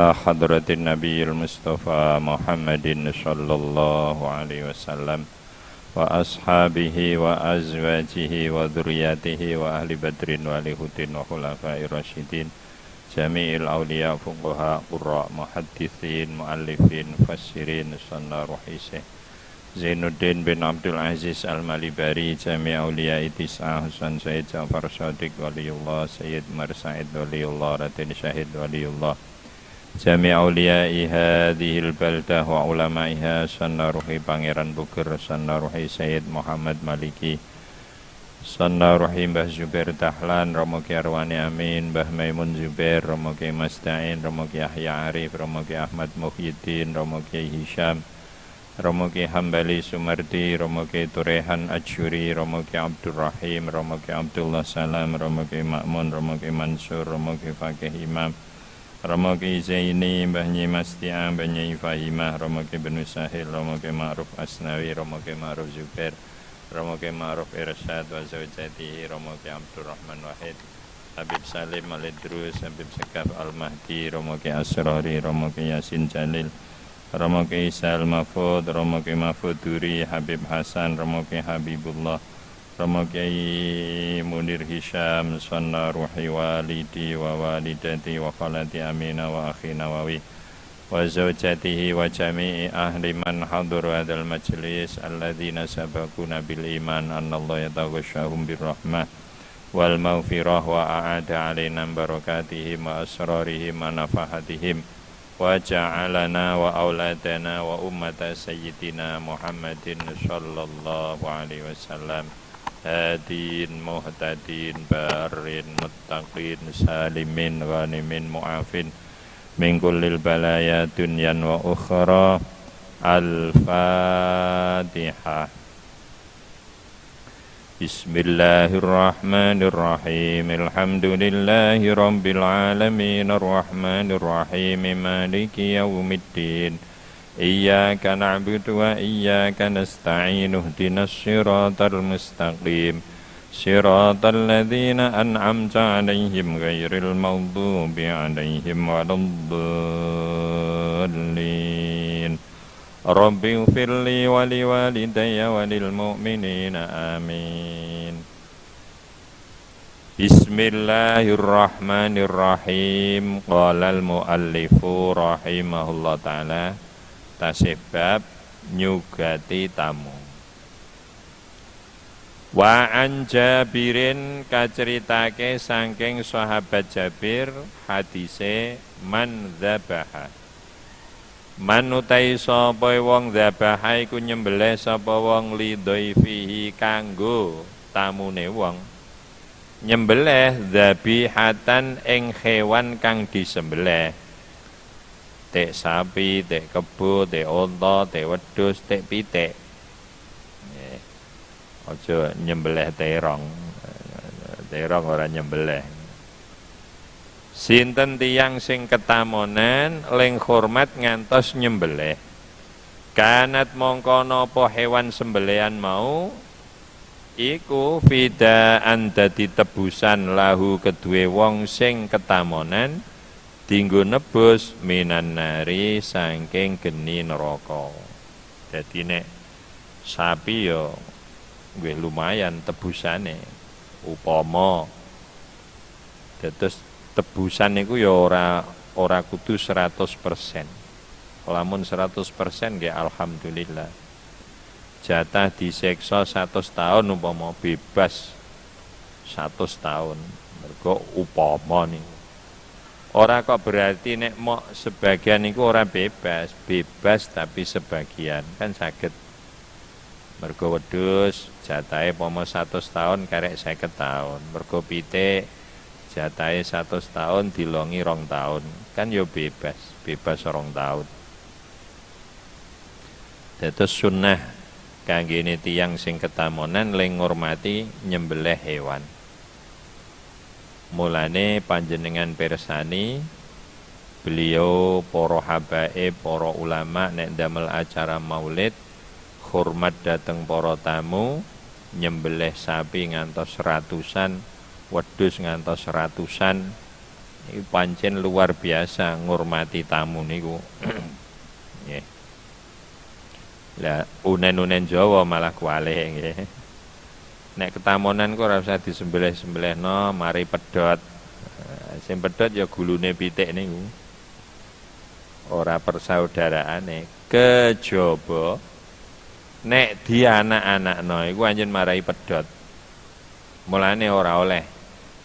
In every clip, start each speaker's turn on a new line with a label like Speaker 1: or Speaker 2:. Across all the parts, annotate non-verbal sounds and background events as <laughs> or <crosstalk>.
Speaker 1: حضرة النبي المصطفى محمد صلى الله عليه وسلم وأصحابه وأزواجه وذرياته وأهل بدر والهود وخلفاء الراشدين جميع الأولياء فقهاء قراء محدثين مؤلفين مفسرين صلى رحيسه Zainuddin bin Abdul Aziz Al-Malibari Jami Aulia Itis'a Husan Sayyid Ja'far Sadiq Waliullah Sayyid Marsaid Waliullah Ratin Syahid Waliullah Jami Auliai Hadihil Baldah Wa Ulamaiha Sanna Ruhi Pangeran Bukir Sanna Ruhi Sayyid Muhammad Maliki Sanna Ruhi Mbah Zubair Dahlan Romo Arwani Amin Mbah Maimun Zubair Romo Mastain Romo Yahya Arif Romo Ahmad Muhyiddin Romo Hisham Romo Ki Hambali Sumardi, Romo Ki Turehan Ajuri, Romo Ki Abdurrahim, Romo Ki Abdullah Salam, Romo Ki Makmun, Romo Ki Mansur, Romo Ki Fakih Imam, Romo Ki Zaini, Mbah Nyi Mastiang, Mbah Nyi Fahimah, Romo Ki Benu Sahil, Romo Ki Ma'ruf Asnawi, Romo Ki Ma'ruf Zubair, Romo Ki Ma'ruf Irsyad, wa Zawjatihi, Romo Ki Abdurrahman Wahid, Habib Salim Alidrus, Habib Sekaf Al-Mahdi, Romo Ki Asrari, Romo Ki Yasin Jalil, Romo Ki Isal Mahfud, Romo Ki Mahfud Duri, Habib Hasan, Romo Ki Habibullah, sama Kiai Munir Hisham Sanna ruhi walidi wa walidati wa khalati amina wa akhi Nawawi wa zawjatihi wa jami'i ahli man hadur hadal majlis alladzina sabakuna bil iman annallaha yataghashahum birrahmah wal maghfirah wa a'ada alaina barakatihim wa asrarihim wa nafahatihim wa ja'alana wa auladana wa ummata sayyidina Muhammadin sallallahu alaihi wasallam هادين مهتدين بارين متقين سالمين غانمين معافين من كل البلايا دنيا وأخرى الفاتحة بسم الله الرحمن الرحيم الحمد لله رب العالمين الرحمن الرحيم مالك يوم الدين إياك نعبد وإياك نستعين اهدنا الصراط المستقيم صراط الذين أنعمت عليهم غير المغضوب عليهم ولا الضالين رب اغفر لي ولوالدي وللمؤمنين آمين بسم الله الرحمن الرحيم قال المؤلف رحمه الله تعالى tasebab nyugati tamu Wa an Jabirin kaceritake saking sahabat Jabir hadise man dzabaha Manutai sapa wong dzabaha iku nyembelih sapa wong lidhaifihi kanggo tamune wong. Nyembelih dzabihatan ing hewan kang disembelih. Tek sapi, tek kebo, tek unta, tek wedhus, tek pitik. Aja nyembelih terong. Terong ora nyembelih. Sinten tiang sing ketamonan ling hormat ngantos nyembelih. Kanat mongko napa hewan sembelian mau iku fidaan dadi tebusan lahu kedue wong sing ketamonan dinggo nebus minan nari saking geni neraka. Dadi nek sapi yo gue lumayan tebusane upama dados tebusan niku ya ora ora kudu 100%. Lamun 100% ya alhamdulillah. Jatah diseksa 100 tahun umpama bebas 100 tahun. Mergo upama nih. Ora kok berarti nek mau sebagian niku ora bebas, bebas tapi sebagian. Kan sakit. Mergo wedhus jatahe pomo 100 tahun karek 50 tahun. Mergo pitik jatahe satu tahun dilongi rong tahun kan yo bebas. Bebas rong tahun Dados sunnah kangge tiang sing ketamonan ling ngurmati nyembelih hewan mulane panjenengan persani beliau poro habae poro ulama nek damel acara maulid hormat dateng poro tamu nyembelih sapi ngantos ratusan wedhus ngantos ratusan Ini pancen luar biasa ngurmati tamu niku. <clears throat> Lah unen-unen Jawa malah kualih nggih. Nek ketamonan kok ora usah disembelih-sembelihno, mari pedot. Eh, sing pedot ya gulune pitik niku. Ora persaudaraane, kejaba nek di anak-anakno iku anjen marai pedot. Mulane ora oleh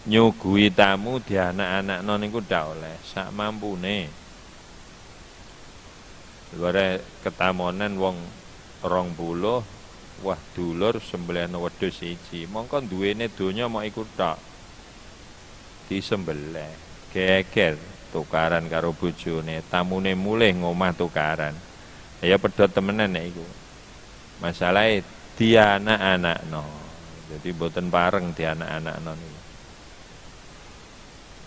Speaker 1: nyugui tamu di anak-anakno niku ndak oleh, sak mampune. Luare ketamonan wong rong puluh wah dulur sembelihno wedhus siji. Mongko duwene donya mau iku tok. Disembelih. Geger tukaran karo bojone. Tamune mulih ngomah tukaran. Ya pedhot temenan nek iku. Masalahe di anak-anak no jadi boten di anak-anak no niku.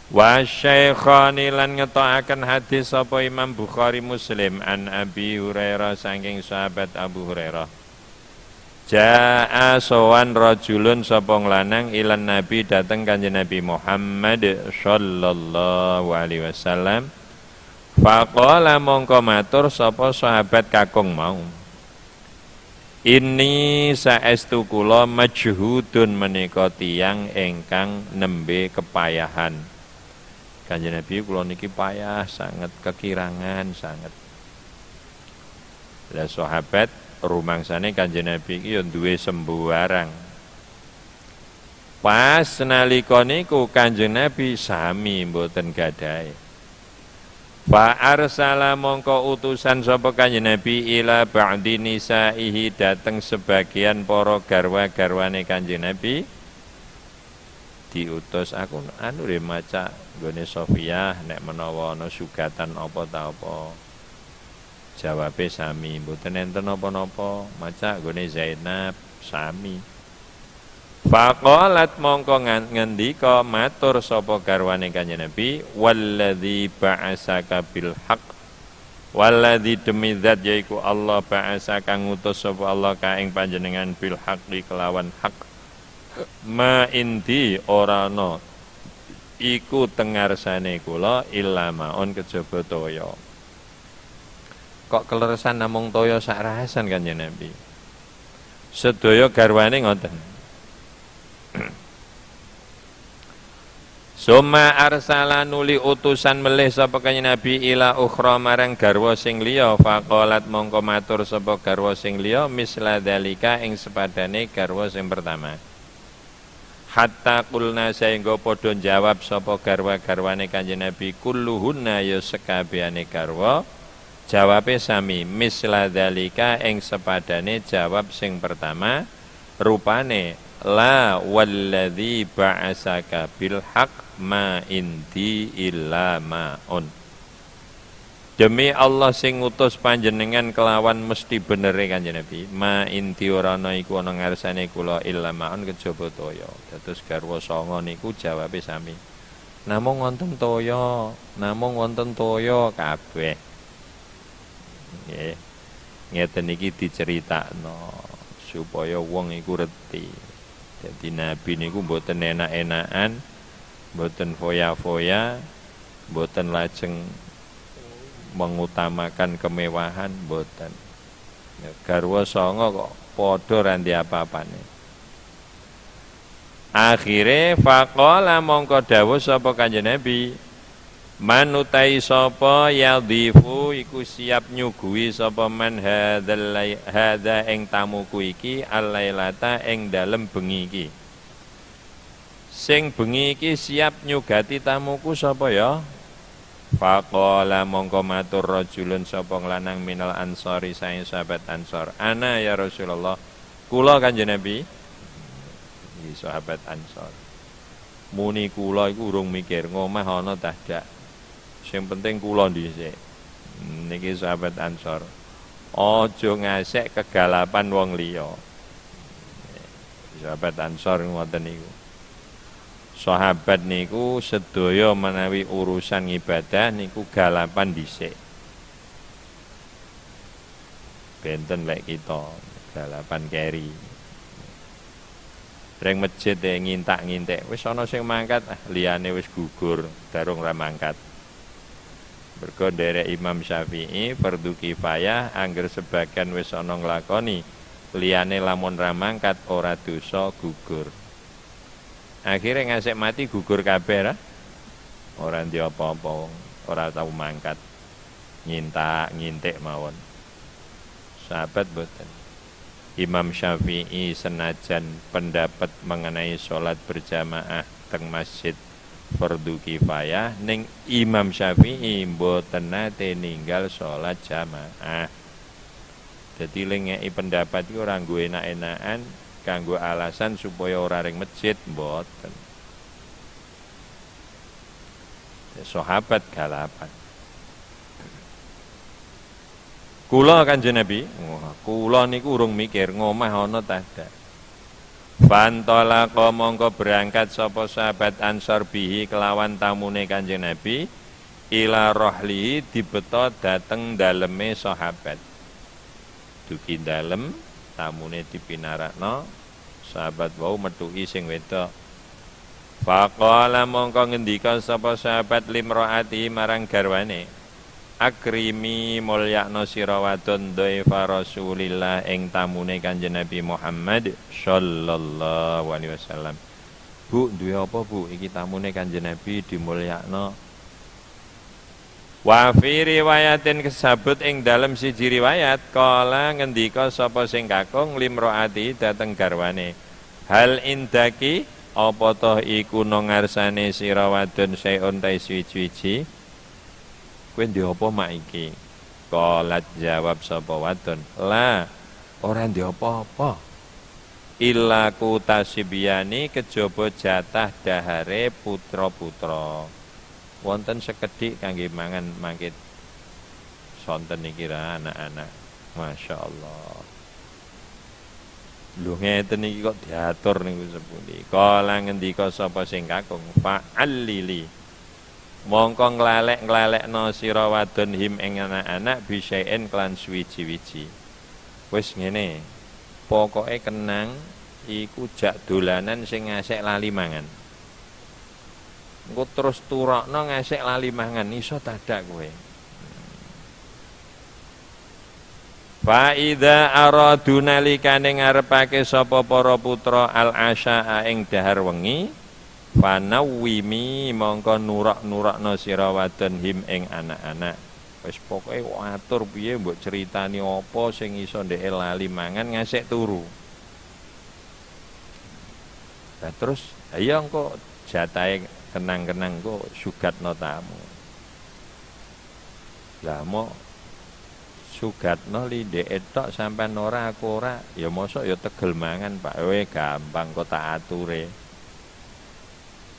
Speaker 1: Wa syaikhani lan ngetoaken hadis sapa Imam Bukhari Muslim an Abi Hurairah saking sahabat Abu Hurairah. Ja'a sowan rajulun sapa lanang ilan Nabi dateng Kanjeng Nabi Muhammad sallallahu alaihi wasallam. Faqala mongko matur sapa sahabat kakung mau. Ini saestu kula majhudun menika tiyang ingkang nembe kepayahan Kanjeng Nabi kula niki payah sangat kekirangan sangat. Lah sahabat rumangsane Kanjeng Nabi iki ya duwe sembuarang. Pas nalika niku Kanjeng Nabi sami mboten gadahe. Fa arsala mongko utusan sapa Kanjeng Nabi ila ba'di nisaihi dateng sebagian para garwa-garwane Kanjeng Nabi diutus aku anu re maca gone Sofia nek menawa ana sugatan apa ta apa jawabe sami. Mboten enten napa-napa. Maca gone Zainab sami. Faqalat mongko ngendika matur sapa garwane kanjeng Nabi walladzi ba'asaka bil haqq walladzi demi zat yaiku Allah ba'asaka ngutus sapa Allah ka ing panjenengan bil haqqi kelawan hak ma inti ora no iku tengarsane kula illa maun kejaba toya kok keleresan namung toya sak rahasan kan ya Nabi? Sedaya garwane ngoten. <clears throat> Suma arsala nuli utusan melih sapa kanjeng Nabi ila ukhra marang garwa sing liya faqalat mongko matur sapa garwa sing liya misla dalika ing sepadane garwa sing pertama. Hatta kulna sehingga padha jawab sapa garwa-garwane Kanjeng Nabi kulluhunna ya sekabehane garwa jawabe sami misla dalika ing sepadane jawab sing pertama rupane la walladzi ba'asaka bil haq ma inti illa ma'un Demi Allah sing ngutus panjenengan kelawan mesti bener Kanjeng Nabi. Ma inti ora ana iku ana ngarsane kula illa maun kejaba toya. Dados garwa sanga niku jawabe sami. Namung wonten toya, namung wonten toya kabeh. Nggih. Ngeten iki diceritakno supaya wong iku reti. Jadi Nabi niku mboten enak-enakan, mboten foya-foya, mboten lajeng mengutamakan kemewahan boten ya, garwa songo kok padha randi apa-apane akhire faqala mongko dawuh sapa kanjeng Nabi manutai sapa yadhifu iku siap nyuguhi sapa man hadzal hadza ing tamuku iki alailata ing dalem bengi iki sing bengi iki siap nyugati tamuku sapa ya Faqala mongko matur rajulun sapa lanang minal ansori saing sahabat ansor. Ana ya Rasulullah. Kula Kanjeng Nabi. Sahabat ansor. Muni kula iku urung mikir ngomah ana tahdak. Sing penting kula dhisik. Niki sahabat ansor. Aja ngasek kegalapan wong liya. Sahabat ansor ngoten niku sahabat niku sedaya menawi urusan ibadah niku galapan dhisik. Benten lek kita galapan keri. Reng masjid e ngintak-ngintek, wis ana sing mangkat, ah, liyane wis gugur, darung ra mangkat. Mergo Imam Syafi'i fardu kifayah angger sebagian wis ana nglakoni, liyane lamun ra mangkat ora dosa gugur. Akhirnya ngasih mati gugur kabeh ra. Ora ndi apa-apa, ora tau mangkat. Nyintak, ngintik mawon. Sahabat boten. Imam Syafi'i senajan pendapat mengenai sholat berjamaah teng masjid fardu kifayah ning Imam Syafi'i mboten nate ninggal sholat jamaah. Jadi lengei pendapat itu orang gue enak-enakan kanggo alasan supaya ora ring masjid mboten. Sahabat galapan. Kula Kanjeng Nabi, kula niku urung mikir ngomah ana ta Fantolaqa mongko berangkat sapa sahabat Ansor bihi kelawan tamune Kanjeng Nabi ila rohli dibeto dateng daleme sahabat. Dugi dalem tamune dipinarakno sahabat wau metuki sing wedok. Faqala mongko ngendika sapa sahabat limraati marang garwane akrimi mulyakno sira wadon Rasulillah ing tamune Kanjeng Nabi Muhammad sallallahu alaihi wasallam. Bu, duwe apa Bu? Iki tamune Kanjeng Nabi dimulyakno. Wa fi riwayatin kesabut ing dalem siji riwayat kala ngendika sapa sing kakung limroati dateng garwane. Hal indaki apa toh iku nang ngarsane sira wadon saeun ta suwi-suwi kowe ndek apa mak iki? Kolat jawab sapa wadon. La ora ndek apa-apa. Illa tasibiyani kejaba jatah dahare putra-putra. Wonten sekedhik kangge mangan mangkit. Sonten iki anak-anak. Masya Allah Lho ngeten iki kok diatur niku sepundi? Kala ngendika sapa sing kakung? Fa'allili mongko nglalek-nglalekno sira wadon him ing anak-anak bisaen klan suwiji-wiji. Wis ngene pokoke kenang iku jak dolanan sing ngasek lali mangan. Engko terus turokno ngasek lali mangan iso tadak kowe. Fa idza aradu nalikane ngarepake sapa para putra al asya ing dahar wengi Fanawimi mongko nurak-nurakno sira wadon him ing anak-anak. Wis pokoke atur piye mbok critani apa sing iso ndek lali mangan ngasek turu. Nah terus ayo engko jatahe kenang-kenang kok sugatno tamu. Lah mau sugatno li ndek etok sampean ora aku ora ya mosok ya tegel mangan Pak we gampang kok tak ature.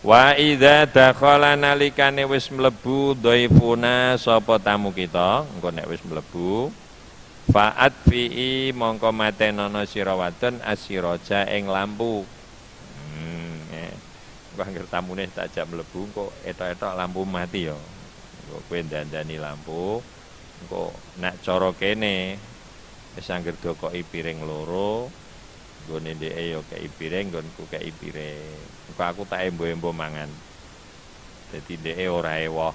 Speaker 1: Wa idza dakhala nalikane wis mlebu dhaifuna sapa tamu kita, engko nek wis mlebu fa'at fi'i mongko matenono sira wadon asiraja ing lampu. Hmm, eh. Engko anggere tamune tak jak mlebu engko etok-etok lampu mati ya. Engko kowe dandani lampu. Engko nek cara kene wis anggere dokoki piring loro, nggone ndeke ya kei piring, nggonku kei piring. Kok aku tak embo-embo mangan. Dadi dheke ora ewoh.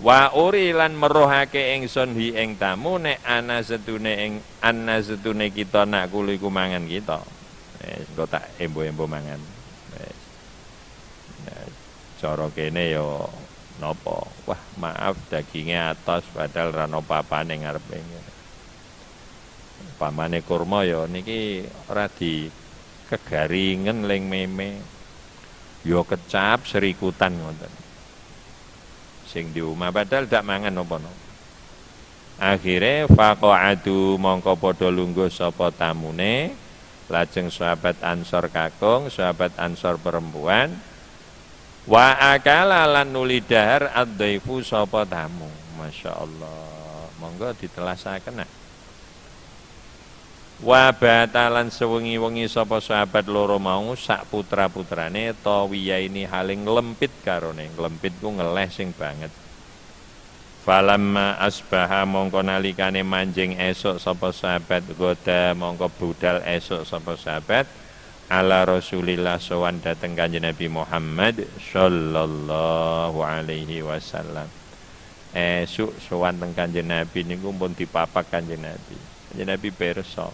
Speaker 1: Wa uri lan merohake ingsun hi ing tamu nek ana setune ing ana setune kita nak kulo iku mangan kita. Wis engko tak embo-embo mangan. Wis. Nah, cara kene yo napa? Wah, maaf dagingnya atas padahal ra napa apane ngarepe. Pamane kurma yo niki ora di kegaringen ling meme. Yo kecap serikutan ngoten. Sing di omah padahal dak mangan napa-napa akhire faqa'atu mongko padha lungguh sapa tamune lajeng sahabat ansor kakung sahabat ansor perempuan wa akala lan nuli dahar ad-dhaifu sapa tamu. Masyaallah monggo ditelasaken nah wa batalan sewengi-wengi sapa sahabat loro mau sak putra-putrane tawiya ini haling lempit karone lempit ku ngeleh sing banget Falamma asbaha mongko nalikane manjing esok sapa sahabat goda mongko budal esok sapa sahabat ala Rasulillah sowan dateng Kanjeng Nabi Muhammad sallallahu alaihi wasallam. Esuk sowan teng Kanjeng Nabi niku pun dipapak Kanjeng Nabi. Kanjeng Nabi pirsa.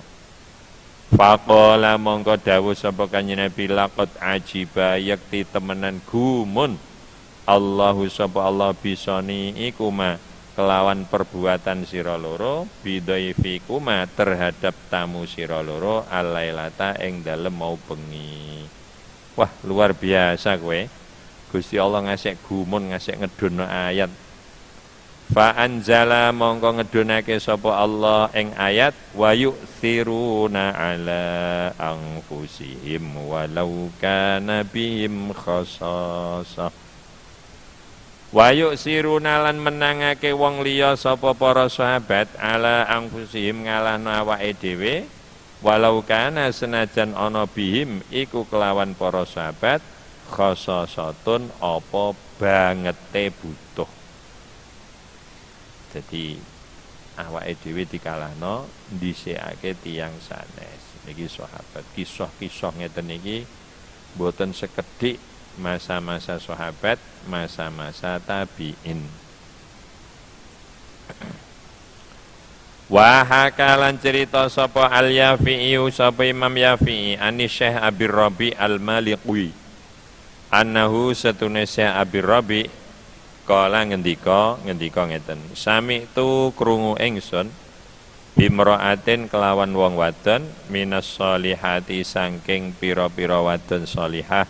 Speaker 1: Faqala mongko dawuh sapa Kanjeng Nabi laqad ajiba yakti temenan gumun Allahu sapa Allah bisani iku ma kelawan perbuatan sira loro bidhaifikuma terhadap tamu sira loro alailata ing dalem mau bengi. Wah, luar biasa kowe. Gusti Allah ngasih gumun ngasih ngedono ayat. Fa anzala mongko ngedonake sapa Allah ing ayat wa yu'thiruna ala anfusihim walau kana bihim khasasah. Wayuk siruna lan menangake wong liya sapa para sahabat ala angfusihim ngalahno awake dhewe walau kana senajan ana bihim iku kelawan para sahabat khososatun apa bangete butuh. Jadi awake dhewe dikalahno dhisikake tiyang sanes. Niki sahabat kisah-kisah ngeten iki boten sekedhik masa-masa sahabat, masa-masa tabi'in. <clears throat> Wahakalan cerita sapa al yafi'i sapa Imam Yafi'i ani Syekh Abi Rabi al Maliqui. Annahu satune Syekh Abi Rabi kala ngendika ngendika ngeten. Sami tu krungu ingsun bimraatin kelawan wong wadon minas solihati sangking pira-pira wadon solihah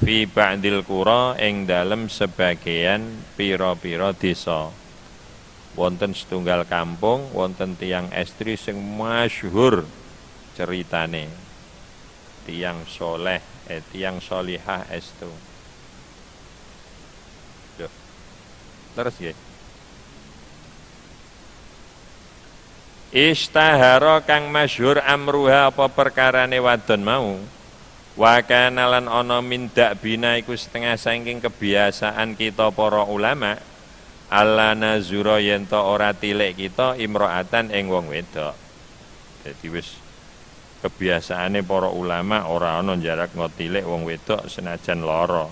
Speaker 1: fi ba'dil qura ing dalem sebagian pira-pira desa. Wonten setunggal kampung wonten tiang estri sing masyhur ceritane. Tiang soleh eh tiang solihah estu terus ya Istahara kang masyhur amruha apa perkarane wadon mau Wa kana lan ana min bina iku setengah saking kebiasaan kita para ulama Allah nazura to ora tilik kita imro'atan ing wong wedok. Dadi wis kebiasaane para ulama ora ana jarak ngotilik wong wedok senajan lara.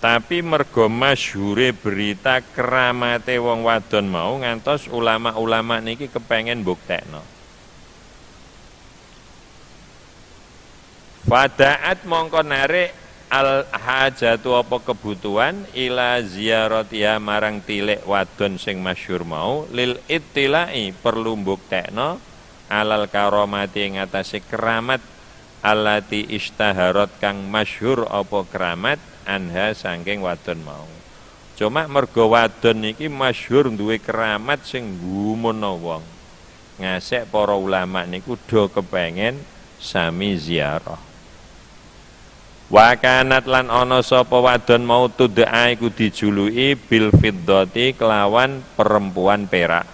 Speaker 1: Tapi mergo masyhure berita keramate wong wadon mau ngantos ulama-ulama niki kepengen buktekno. Fadaat mongko narik al hajatu apa kebutuhan ila ziyaratiha marang tilik wadon sing masyhur mau lil ittilai perlu mbuktekno alal karomati ing keramat alati istaharot kang masyhur apa keramat anha sangking wadon mau cuma mergo wadon iki masyhur duwe keramat sing gumono wong ngasek para ulama niku do kepengen sami ziarah Wa kanat lan ana sapa wadon mau tud'a iku dijuluki bil fiddati kelawan perempuan perak.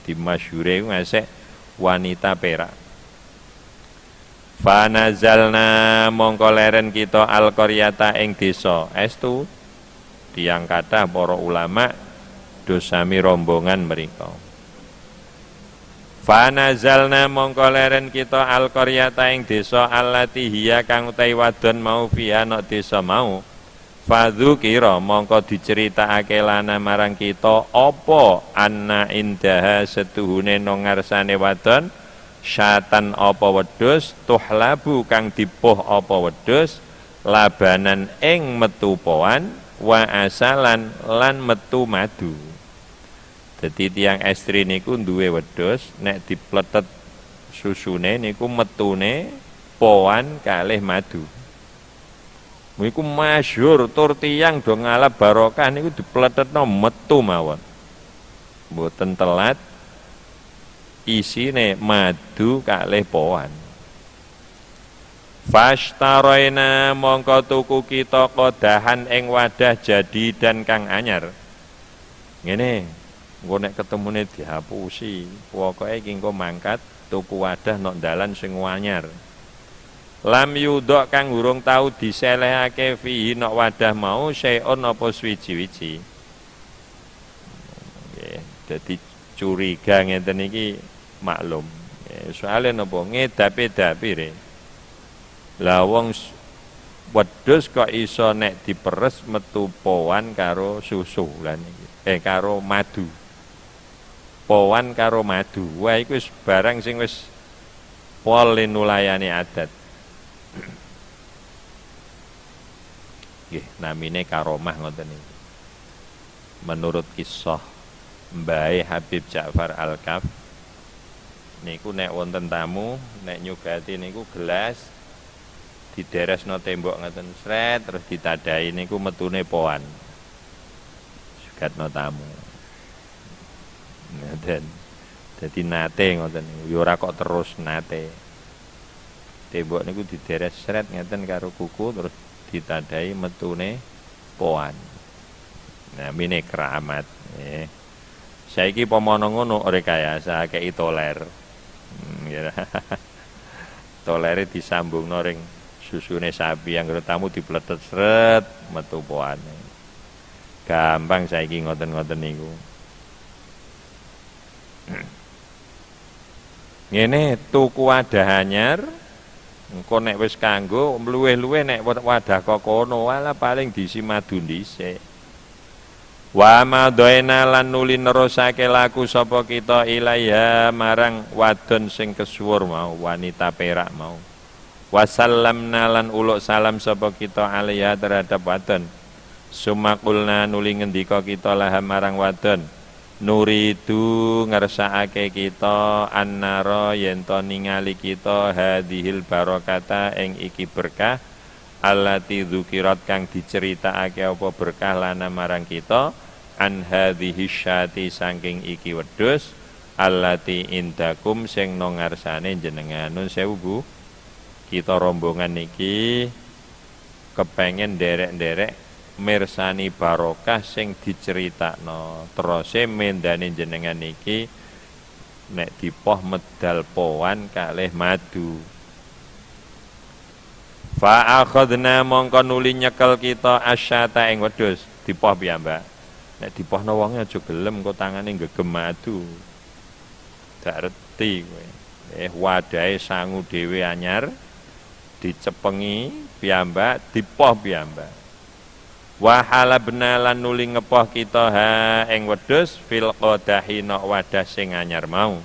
Speaker 1: Di masyhure ngasek wanita perak. Fanazalna mongko leren kita al qaryata ing desa. Estu tiang kata para ulama dosami rombongan mereka. Fanazalna mongko leren kita al qaryata ing desa allati hiya kang utai wadon mau fiha nok desa mau. Fadzukira mongko diceritakake lana marang kita apa anna indaha setuhune nang ngarsane wadon syatan apa wedhus tuhlabu kang dipuh apa wedhus labanan ing metu poan wa asalan lan metu madu. Jadi tiang estri niku duwe wedhus nek dipletet susune niku metune poan kalih madu. Niku masyhur tur tiang do ngalap barokah niku dipletetno metu mawon. Mboten telat isine madu kalih poan. Fashtaroina mongko tuku kita kodahan ing wadah jadi dan kang anyar. Ngene, engko nek ketemune dihapusi pokoke iki engko mangkat tuku wadah nok dalan sing anyar lam yudok kang urung tau diselehake fihi nok wadah mau seon apa swiji-wiji nggih dadi curiga ngeten iki maklum soalnya napa ngedapi-dapire Lah wong wedhus kok iso nek diperes metu powan karo susu lan. Eh karo madu. Powan karo madu. Wah iku wis barang sing wis pol nulayani adat. Nggih, namine karomah ngoten iki. Menurut kisah Mbah Habib Ja'far Al-Kaf niku nek wonten tamu nek nyugati niku gelas no tembok ngoten sret terus ditadai niku metune poan. No tamu. Ngoten jadi nate yo ora kok terus nate. Tembok niku dideres sret ngeten karo kuku terus ditadai metune poan. Nah mine keramat. Eh. Saiki pomono ngono rekayasa kei toler ya. <laughs> Tolere disambung noring susune sapi yang tamu dipletet seret metu poane. Gampang saiki ngoten-ngoten niku. <clears throat> Ngene tuku wadah anyar engko nek wis kanggo luweh-luweh nek wadah kok kono wala paling diisi madu dhisik Wa madhaina lan nuli nerusake laku sapa kita ilaiha marang wadon sing kesuwur mau wanita perak mau. Wasallamna lan uluk salam sapa kita alaiha terhadap wadon. Sumakulna nuli ngendika kita lah marang wadon. Nuridu ngersakake kita annara yen to ningali kita hadhil barokata ing iki berkah allati dzukirat kang diceritakake apa berkah lana marang kita an hadhihi syati saking iki wedhus allati indakum sing nang ngarsane jenengan. Nun sewu Bu. Kita rombongan niki kepengen derek-derek mirsani barokah sing diceritakno. Terose mendane jenengan niki nek dipoh medal powan kalih madu fa akhadna mongko nuli nyekel kita asyata ing wedhus. Dipoh piyambak nek dipohno wonge aja gelem kok tangane gegem madu. Dak reti kowe. Eh wadahe sangu dhewe anyar dicepengi piyambak dipoh piyambak wa halabna lan nuli ngepoh kita ha ing wedhus fil qadahi nok wadah sing anyar mau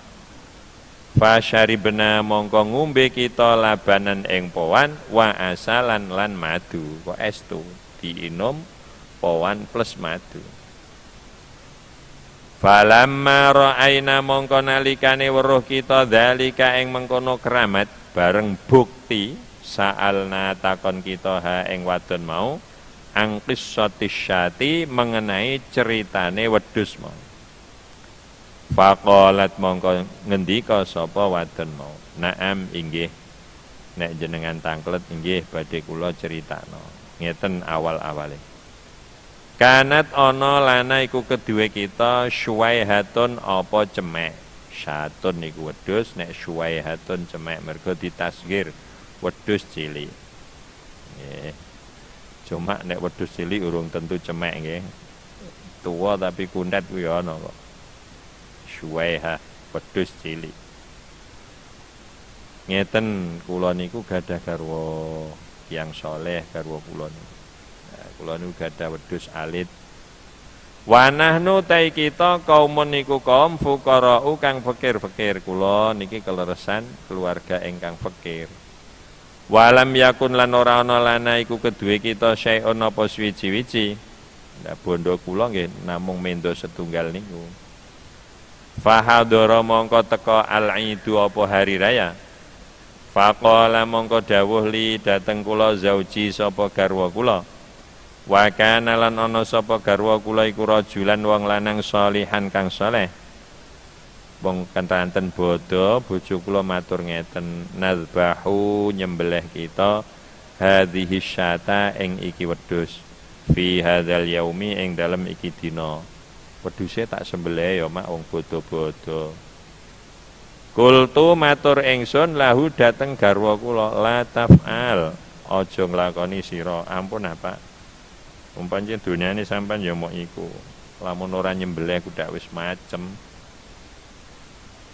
Speaker 1: fa syaribna mongko ngombe kita labanan ing powan wa asalan lan madu. Kok estu diinum powan plus madu. Falamma ra'aina mongko nalikane weruh kita dalika ing mengkono keramat bareng bukti sa'alna takon kita ha ing wadon mau angkis syati mengenai ceritane wedus mau Faqalat mongko ngendika sapa wadon mau naam inggih nek jenengan tangklet inggih badhe kula critakno ngeten awal-awale Kanat ana lana iku kedue kita syuwaihatun apa cemek syatun iku wedhus nek syuwaihatun cemek mergo ditasgir wedhus cilik. Nggih. Cuma nek wedhus cilik urung tentu cemek nggih. Tua tapi kundet kuwi ana kok. Syuwaiha wedhus cilik. Ngeten kula niku gadah garwa yang soleh garwa kula niku. Kula niku gadah wedhus alit Wanahnu tai kita kaumun niku kaum fukara'u kang fakir-fakir kula niki keleresan keluarga ingkang fakir. Walam yakun lan ora ana lana iku kedue kita syai'un apa suwi-wiji. Nah bondo kula nggih namung mendo setunggal niku. Fahadara mongko teka al-idu apa hari raya. Faqala mongko dawuh li dateng kula zauji sapa garwa kula. Wa kana lan ana sapa garwa kula iku wong lanang salihan kang saleh wong kantanten bodo bojo kula matur ngeten nazbahu nyembelih kita hadhihi syata ing iki wedhus fi hadzal yaumi ing dalem iki dina wedhuse tak sembelih ya mak wong bodo-bodo Kultu matur ingsun lahu dateng garwa kula la taf'al. Aja nglakoni sira. Ampun apa umpamane dunyane sampean ya mau iku. Lamun ora nyembelih kudak wis macem.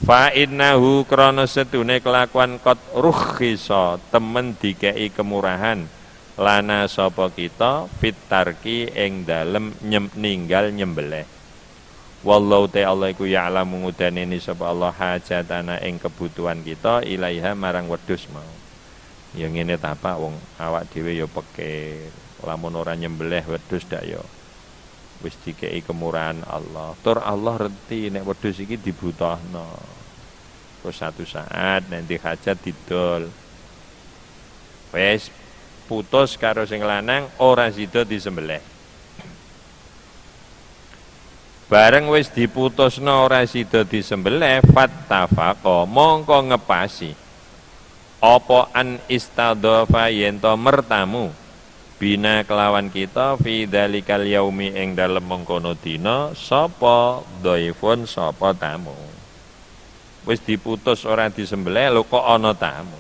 Speaker 1: Fa innahu krana setune kelakuan kot rukhisa temen dikei kemurahan. Lana sapa kita? Fitarki ing dalem nyem, ninggal nyembelih Wallahu ta'ala iku ya'lamu ngudaneni sapa Allah hajatana ing kebutuhan kita ilaiha marang wedhus mau. Ya ngene ta Pak wong awak dhewe ya peke lamun ora nyembelih wedhus dak ya wis dikei kemurahan Allah. Tur Allah reti nek wedhus iki dibutuhno. Terus satu saat nanti hajat didol. Wes putus karo sing lanang ora sida disembelih. Bareng wis diputusno ora sida disembelih fattafaqa mongko ngepasi. Apa an istadhafa yen mertamu bina kelawan kita fi dalikal yaumi ing dalem mengkono dina sapa dhaifun sapa tamu. Wis diputus ora disembelih lho kok ana tamu.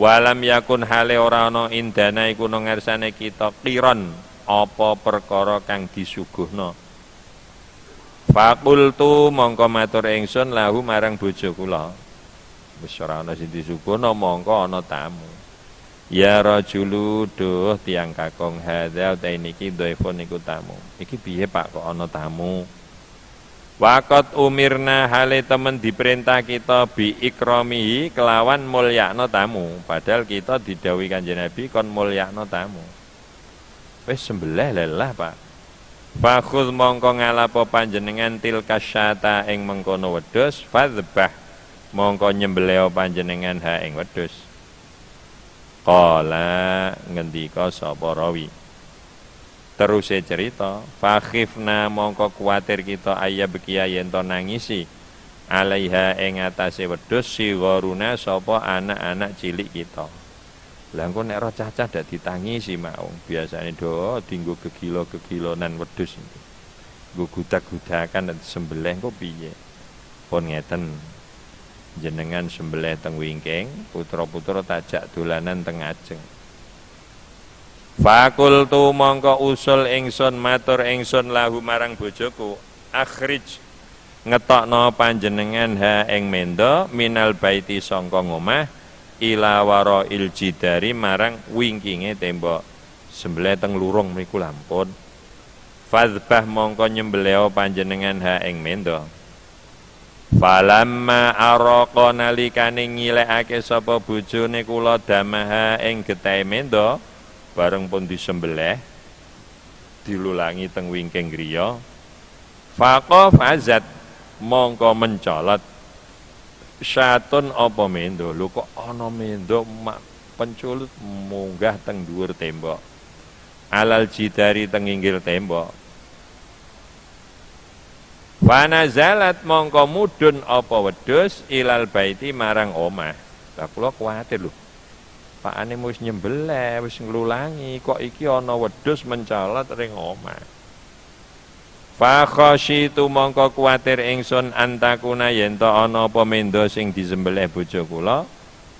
Speaker 1: Walam yakun hale ora ana indana iku nang kita kiron apa perkara kang disuguhno Fakultu mongko matur ingsun lahu marang bojo kula. Wis ora ana sing disuguhna mongko ana tamu. Ya rajulu duh tiang kakung hadza ta niki dhaifun niku tamu. Iki piye Pak kok ana tamu? Wakot umirna hale temen diperintah kita bi ikramihi kelawan mulyakno tamu. Padahal kita didhawuhi Kanjeng Nabi kon mulyakno tamu. Wis sembelih lelah Pak. Fakhud mongko ngalapo panjenengan tilka syata ing mengkono wedhus fadzbah mongko nyembelih panjenengan ha ing wedhus. Qala ngendika sapa rawi. Terus cerita, fakhifna mongko kuatir kita ayah bekia yen to nangisi alaiha ing atase wedhus sigoruna sapa anak-anak cilik kita. Lah engko nek roh cacah dak ditangisi mau. Biasane do dinggo gegilo-gegilonan wedhus. Nggo gudak-gudakan dan sembelih kok piye? Pun ngeten. Jenengan sembelih teng wingking, putra-putra tajak dolanan teng ajeng. Fakultu mongko usul ingsun matur ingsun lahu marang bojoku akhrij ngetokno panjenengan ha ing mendo minal baiti sangka ngomah ila waro iljidari marang wingkinge tembok sembelih teng lurung mriku lampun fadzbah mongko nyembelih panjenengan ha ing mendo. Falamma araqa nalikane ngilekake sapa bojone kula damaha ing getahe mendo bareng pun disembelih dilulangi teng wingking griya. Faqa fazat mongko mencolot syatun apa mendo? Lho kok ana mendo? Mak penculut munggah teng dhuwur tembok. Alal jidari teng inggil tembok. Zalat mongko mudun apa wedhus? Ilal baiti marang omah. Lah kula kuwatir lho. Pakane wis nyembelih wis nglulangi kok iki ana wedhus mencolot ring omah Fa khasyitu mongko kuwatir ingsun antakuna yen to ana apa mendo sing disembelih bojo kula.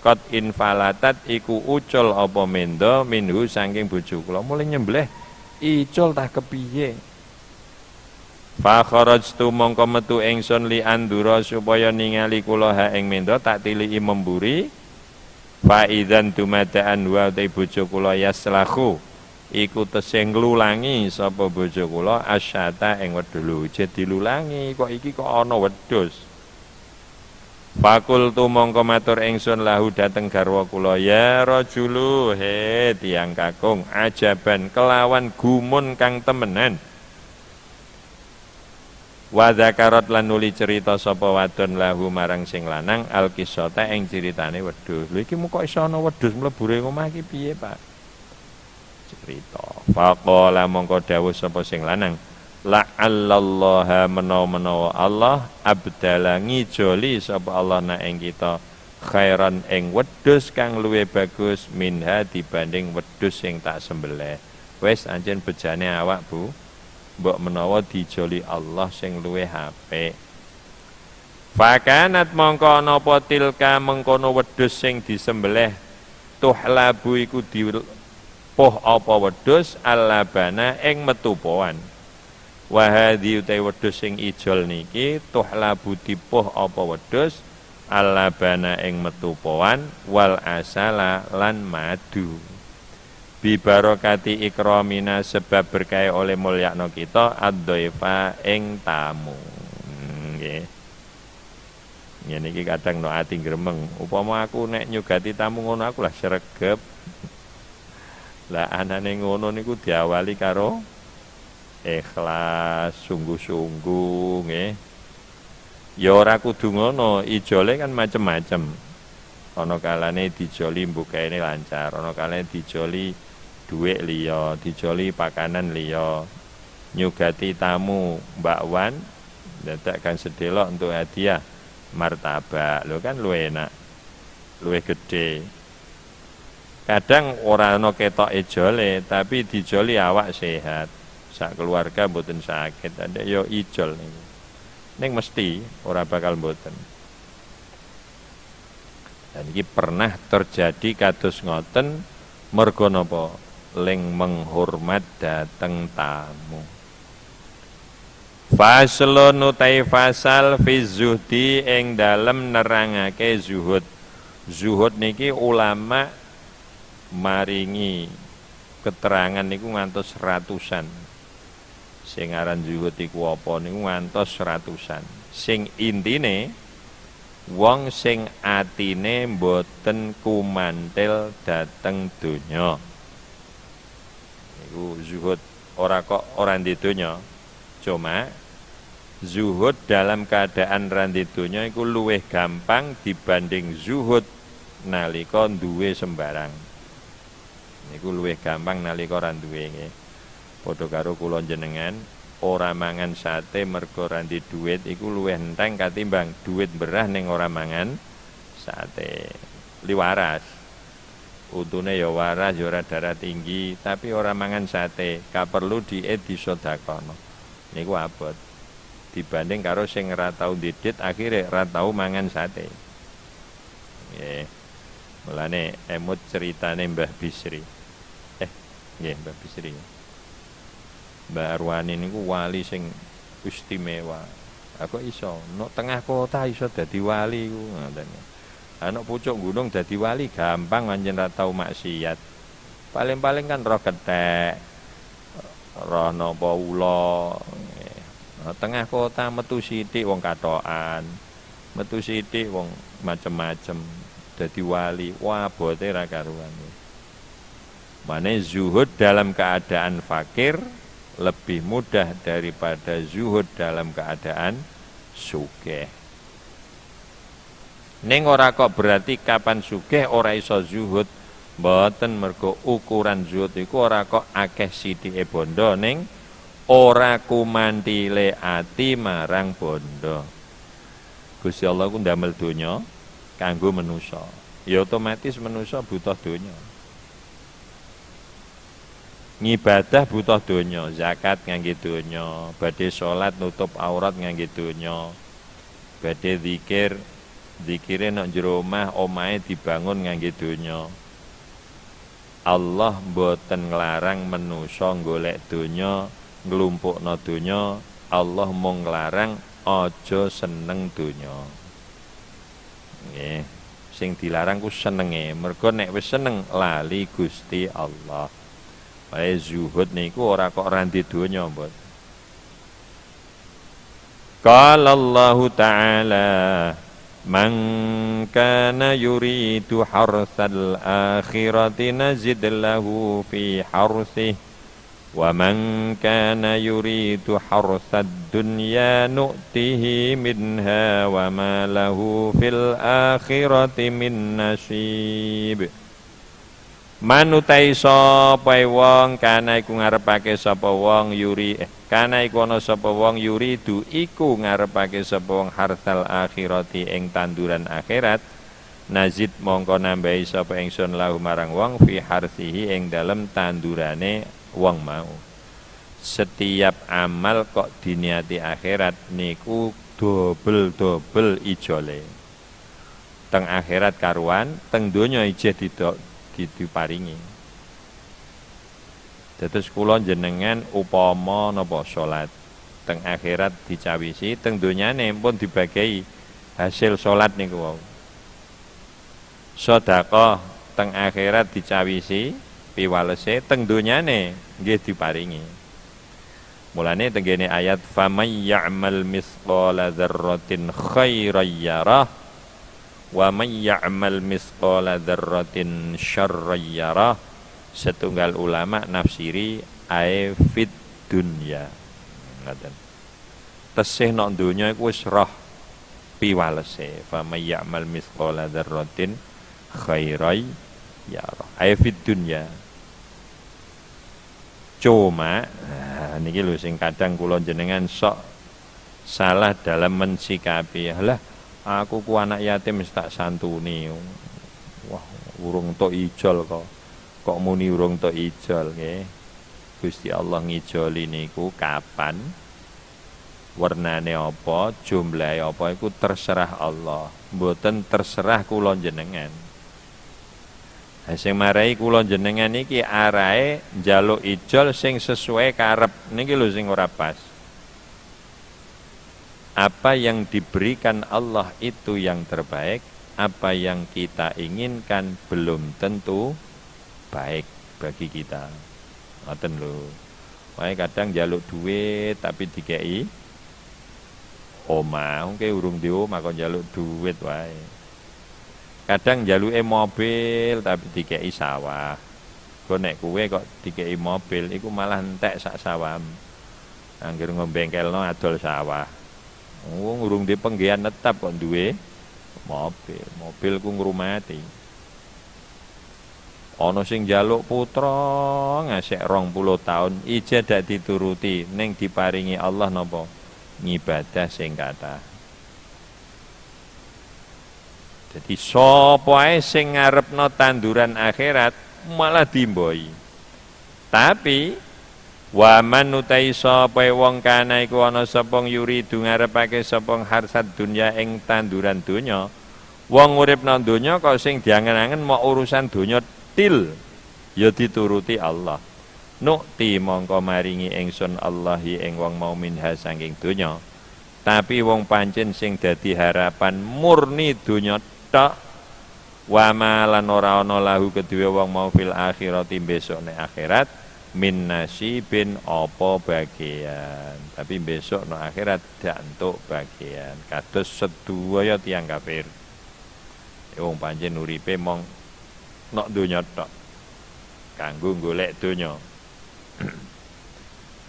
Speaker 1: Kot infalatat iku ucul apa mendo minhu saking bojo kula. Mulai nyembelih. Icul tak kepiye? Fa kharajtu mongko metu ingsun li andura supaya ningali kula ha ing mendo tak tiliki memburi. Fa idzan tumadaan wa te bojo kula yaslahu iku tesih nglulangi sapa bojo kula asyata ing jadi dilulangi kok iki kok ana wedhus Fakul tu mongko matur ingsun lahu dateng garwa kula ya rajulu he tiang kakung ajaban kelawan gumun kang temenan Wa zakarat lan nuli cerita sapa wadon lahu marang sing lanang al kisata ing ceritane wedhus. Lho iki muka iso ana wedhus mlebu ring omah iki piye, Pak? Cerita faqala mongko dawuh sapa sing lanang? La'allallaha menawa-menawa Allah abdala ngijoli sapa Allah na ing kita khairan ing wedhus kang luwe bagus minha dibanding wedhus sing tak sembelih. Wis anjen bejane awak Bu. Mbok menawa dijoli Allah sing luwe HP Fakanat mongko napa tilka mengkono wedhus sing disembelih? Tuhlabu iku di poh apa wedhus alabana ing metu poan wahadi utai wedhus sing ijol niki tuhlabu tipuh apa wedhus alabana ing metupoan wal asala lan madu. Bi barokati ikramina sebab berkaya oleh mulyakno kita ad-dhaifa ing tamu. Nggih. Ngene iki kadang no ati gremeng upama aku nek nyugati tamu ngono aku lah sregep lah anane ngono niku diawali karo ikhlas sungguh-sungguh nggih. Ya ora kudu ngono ijole kan macem-macem. Ana kalane dijoli mbukane lancar ana kalane dijoli dhuwit liya dijoli pakanan liya. Nyugati tamu Mbak Wan kan sedelok untuk hadiah martabak. Lo kan luwe enak luwe gede kadang ora ana ketok ijole tapi dijoli awak sehat. Sak keluarga mboten sakit ada yo ijol nih ning mesti ora bakal mboten. Dan ini pernah terjadi kados ngoten mergo napa ling menghormat dateng tamu. Faslun utai fasal fi zuhdi ing dalem nerangake zuhud. Zuhud niki ulama maringi keterangan niku ngantos ratusan. Sing aran zuhud iku apa niku ngantos ratusan. Sing intine wong sing atine mboten kumantil dateng donya. Niku zuhud ora kok ora di donya. Cuma zuhud dalam keadaan randi donya iku luwih gampang dibanding zuhud nalika duwe sembarang niku luwih gampang nalika ora duwe nggih padha karo kula jenengan ora mangan sate mergo randi duit iku luwih enteng katimbang duit berah ning ora mangan sate. Liwaras utune ya waras ya ora darah tinggi tapi ora mangan sate. Ka perlu diet disedekahno niku abot. Dibanding karo sing ora tau didit akhire ora tau mangan sate. Nggih. Mulane emut ceritane Mbah Bisri nggih Mbah Bisri Mbak Arwani niku wali sing istimewa. Aku iso, no tengah kota iso dadi wali ku ngoten. Anak pucuk gunung dadi wali gampang anjen ra tau maksiat. Paling-paling kan roh ketek, roh napa ula. Tengah kota metu sithik wong katokan. Metu sithik wong macem-macem dadi wali. Wah, bote ra karuan. Mane zuhud dalam keadaan fakir lebih mudah daripada zuhud dalam keadaan sugih. Ning ora kok berarti kapan sugih ora iso zuhud, mboten mergo ukuran zuhud iku ora kok akeh sithike bondo ning ora kumantile ati marang bondo. Gusti Allah ku ndamel donya kanggo manusa. Ya otomatis manusa butuh donya ngibadah butuh donya, zakat ngangge donya, badhe salat nutup aurat ngangge donya. Badhe zikir, zikire nek jero omah, omahe dibangun ngangge donya. Allah mboten nglarang menusa golek donya, nglumpukno donya, Allah mung nglarang aja seneng donya. Nggih, sing dilarang ku senenge, mergo nek wis seneng lali Gusti Allah. Wae zuhud niku ora kok randi donya, mbot. Qala Allah Ta'ala Man kana yuridu harsal akhirati nazid lahu fi harsih Wa man kana yuridu harsad dunya nu'tihi minha wa ma lahu fil akhirati min nasib manutai sapa wong kana iku ngarepake sapa wong yuri eh, kana iku ana sapa wong yuridu iku ngarepake sapa wong hartal akhirati ing tanduran akhirat. Nazid mongko nambahi sapa ingsun lahu marang wong fi harsihi ing dalem tandurane wong mau. Setiap amal kok diniati akhirat niku dobel-dobel ijole. Teng akhirat karuan teng donya ijeh didok diparingi. Dados kula jenengan upama napa salat. teng akhirat dicawisi teng donyane pun dibagai hasil salat niku wau sedekah teng akhirat dicawisi piwalese teng donyane nggih diparingi mulane tenggene ayat famay ya'mal misqala dzarratin khairan yarah wa may ya'mal misqala dzarratin syarran yarah setunggal ulama nafsiri ae fit dunya. Ngaten. Tesih nok donya iku wis roh piwalese. Fa may ya'mal misqala dzarratin khairan yarah. Ae fit dunya. Cuma nah, niki lho sing kadang kula jenengan sok salah dalam mensikapi. Lah aku ku anak yatim tak santuni. Wah urung tok ijol kok. Kok muni urung tok ijol nggih? Gusti Allah ngijoli niku kapan? Warnane apa? Jumlahe apa? Iku terserah Allah. Mboten terserah kula jenengan sing marai kula jenengan iki arahe njaluk ijol sing sesuai karep. Niki lho sing ora pas apa yang diberikan Allah itu yang terbaik, apa yang kita inginkan belum tentu baik bagi kita. Ngoten lho. Wae kadang jaluk duit tapi dikei omah, mungkin urung di omah kok jaluk duit wae. Kadang jaluke mobil tapi dikei sawah. Kok nek kuwe kok dikei mobil iku malah entek sak sawam. Angger ngombengkelno adol sawah. Wong urung di penggian netap kok duwe mobil. Mobil ku ngrumati. Ana sing jaluk putra ngasek puluh tahun ija dak dituruti ning diparingi Allah napa ngibadah sing kathah. Jadi sapa ae sing ngarepno tanduran akhirat malah dimboi. Tapi Waman utai sapa wong kana iku ana sapa yuri ngarepake sapa harsat dunya ing tanduran donya. Wong urip nang donya kok sing diangen-angen mau urusan donya til ya dituruti Allah. Nukti mongko maringi ingsun Allahi ing wong mau minha saking donya. Tapi wong pancen sing dadi harapan murni donya tok wa lan ora ana lahu kedue wong mau fil akhirati besok nek akhirat min nasibin opo bagian? Tapi besok no akhirat dak entuk bagian. Kados sedaya tiang kafir. Wong panjen uripe mong nok donya tok. Kanggo golek donya. <clears throat>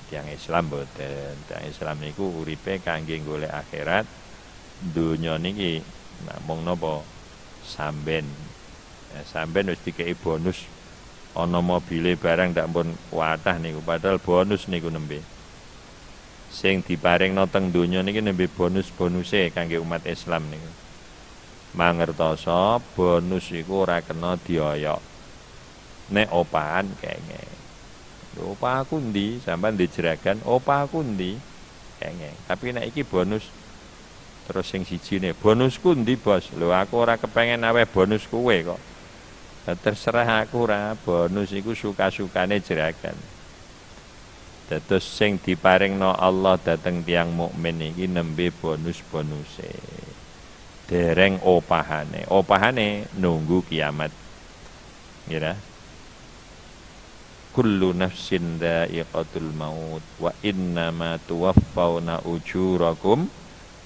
Speaker 1: Tiang Islam boten. Tiang Islam niku uripe kangge golek akhirat. Donya niki namung napa? Samben. Ya, samben wis dikei bonus ana mobile barang ndak pun kuatah niku padahal bonus niku nembe. Sing diparingno teng donya niki nembe bonus-bonuse kangge umat Islam niku. Mangertoso bonus iku ora kena dioyok. Nek opahan kenge opah aku ndi sampean dijeragan opah aku ndi kenge tapi nek iki bonus terus sing siji nih bonusku ndi bos? Lho aku ora kepengen awe bonus kuwe kok terserah aku ra. Bonus iku suka-sukane jerakan dados sing diparingno Allah dateng tiang mukmin iki nembe bonus-bonuse. Dereng opahane. Opahane nunggu kiamat. Ngira kullu nafsin dha'iqatul maut wa innama tuwaffawna ujurakum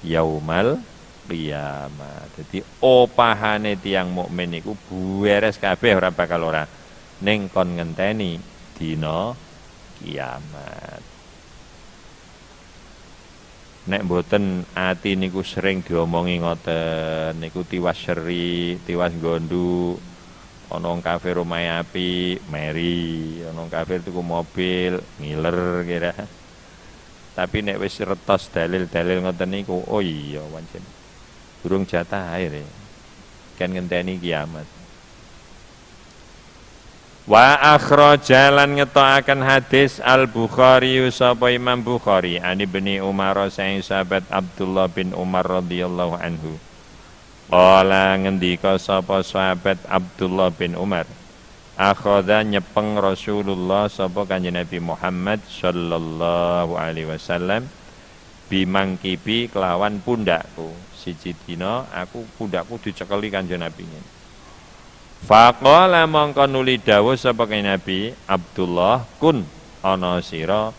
Speaker 1: yaumal qiyamah. Jadi opahane tiang mukmin iku beres kabeh ora bakal ora ning kon ngenteni dina kiamat. Nek mboten ati niku sering diomongi ngoten niku tiwas seri, tiwas gondu, ana kafir omahe api, meri, ana kafir tuku mobil, ngiler kira. Tapi nek wis retos dalil-dalil ngoten niku, oh iya pancen burung jatah air ya. kan ngenteni kiamat Wa akhraja lan ngetoaken hadis Al Bukhari sapa Imam Bukhari ani bni Umar saing sahabat Abdullah bin Umar radhiyallahu anhu. Qala ngendika sapa sahabat Abdullah bin Umar. Akhadha nyepeng Rasulullah sapa kanjeng Nabi Muhammad sallallahu alaihi wasallam bimangkibi kelawan pundakku. Siji dina aku pundakku dicekeli kanjeng Nabi Faqala mongko nuli dawuh sapa Nabi Abdullah kun ana sira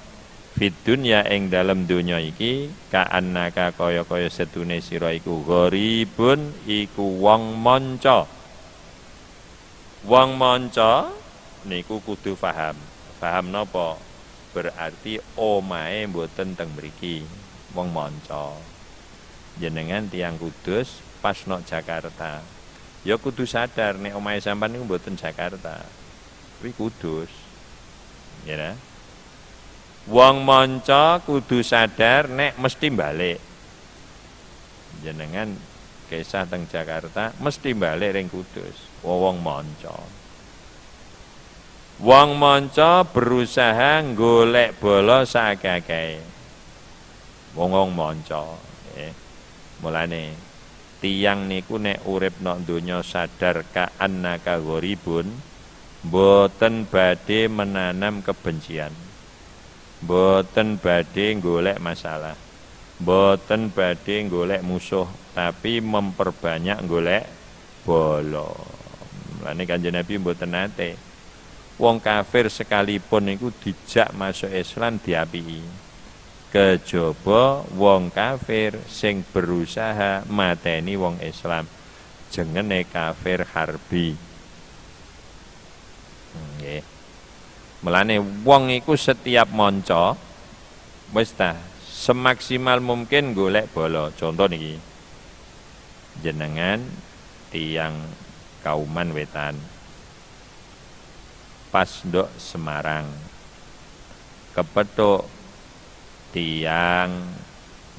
Speaker 1: fit dunya ing dalem donya iki annaka kaya-kaya setune sira iku gharibun iku wong manca. Wong manca niku kudu paham paham napa? Berarti omae mboten teng mriki wong manca jenengan tiang kudus pas nok Jakarta ya kudu sadar nek omahe sampean niku mboten Jakarta kuwi kudus ya nah? Wong manca kudu sadar nek mesti balik. Jenengan kisah teng Jakarta mesti balik ring Kudus. Wong manca. Wong manca berusaha golek bola sakake. Wong wong manca. Eh. Mulane tiang niku nek urip nok donya sadar ka annaka gharibun boten badhe menanam kebencian boten badhe golek masalah boten badhe golek musuh tapi memperbanyak golek bolo lane kanjeng Nabi mboten nate wong kafir sekalipun niku dijak masuk Islam diapii kejaba wong kafir sing berusaha mateni wong Islam jengene kafir harbi nggih Melane wong iku setiap monco wis semaksimal mungkin golek bola. Contoh niki. Jenengan tiang kauman wetan. Pas ndok Semarang. Kepethuk tiang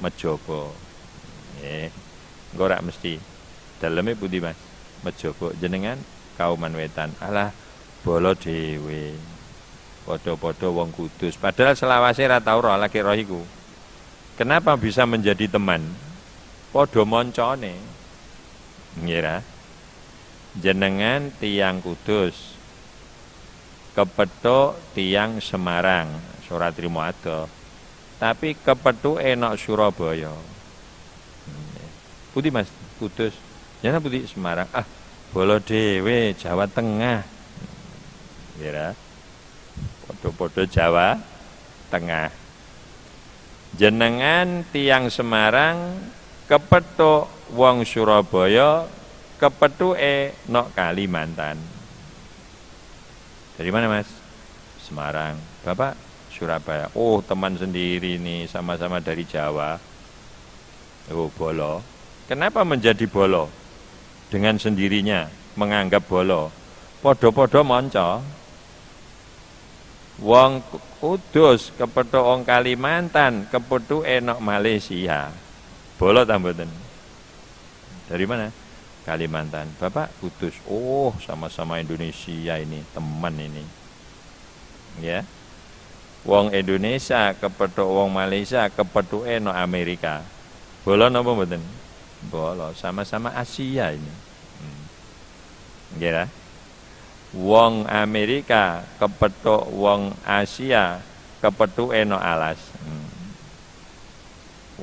Speaker 1: Mejobo. Engko ora mesti. Daleme pundi Mas? Mejobo jenengan kauman wetan. Alah bola dhewe. Podo-podo wong kudus. Padahal selawase ra tau roh lagi roh iku. Kenapa bisa menjadi teman? Podo moncone. Ngira. Jenengan tiang kudus. Kepethuk tiang Semarang, surat trimo ado. Tapi kepethuk enok Surabaya. Putih Mas, Kudus. Jana putih Semarang. Ah, bolo dewe Jawa Tengah. Kira podo-podo Jawa Tengah. Jenengan tiang Semarang kepethuk wong Surabaya kepethuke nok Kalimantan. Dari mana Mas? Semarang. Bapak Surabaya. Oh, teman sendiri nih sama-sama dari Jawa. Oh, bolo. Kenapa menjadi bolo? Dengan sendirinya menganggap bolo. Podo-podo monco Wong Kudus kepethuk wong Kalimantan, kepethuk enok Malaysia. Bolot ta Dari mana? Kalimantan. Bapak Kudus. Oh, sama-sama Indonesia ini, teman ini. Ya. Wong Indonesia kepethuk wong Malaysia, kepethuk enok Amerika. Bolot napa mboten? Bolot, sama-sama Asia ini. Hmm. Wong Amerika kepethuk wong Asia kepethuk eno alas hmm.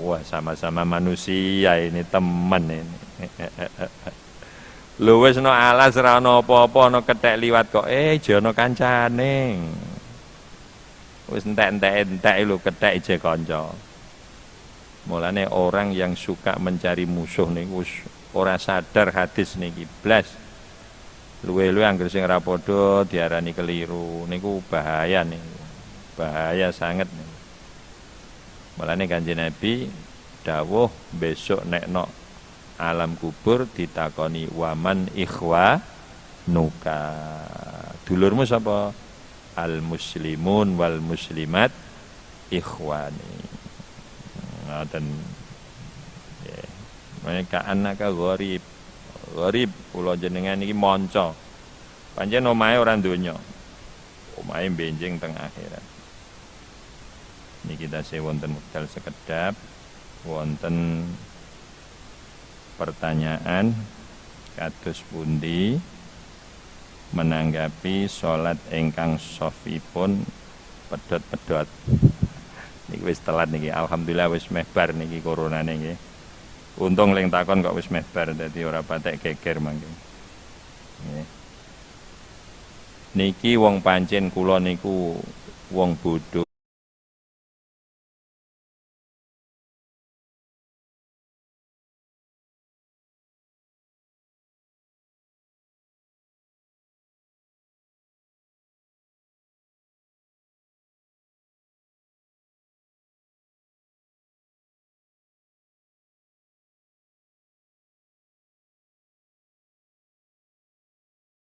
Speaker 1: wah sama-sama manusia ini temen ini <laughs> lu wis no alas ra ono apa-apa no liwat kok eh jono kancane wis entek-entek entek lu kethek je kanca. Mulane orang yang suka mencari musuh niku ora sadar hadis niki. Blas. Luwe-luwe anggere sing ora padha diarani keliru. Niku bahaya nih bahaya sangat nih Mulane Kanjeng Nabi dawuh besok nek no alam kubur ditakoni waman ikhwa nuka. Dulurmu sapa al muslimun wal muslimat ikhwani ngoten nggih mereka anak gharib Gharib kula jenengan iki monco. Pancen omahe ora donya. Omahe benjing teng akhirat. Niki tasih wonten wekdal sekedap wonten pertanyaan kados pundi menanggapi salat ingkang sofipun pedot-pedot Niki wis telat niki. Alhamdulillah wis meh bar niki corona niki. Untung leng takon kok wis meh bar dadi ora patek geger mangke. Nggih. Niki wong pancen kula niku wong bodoh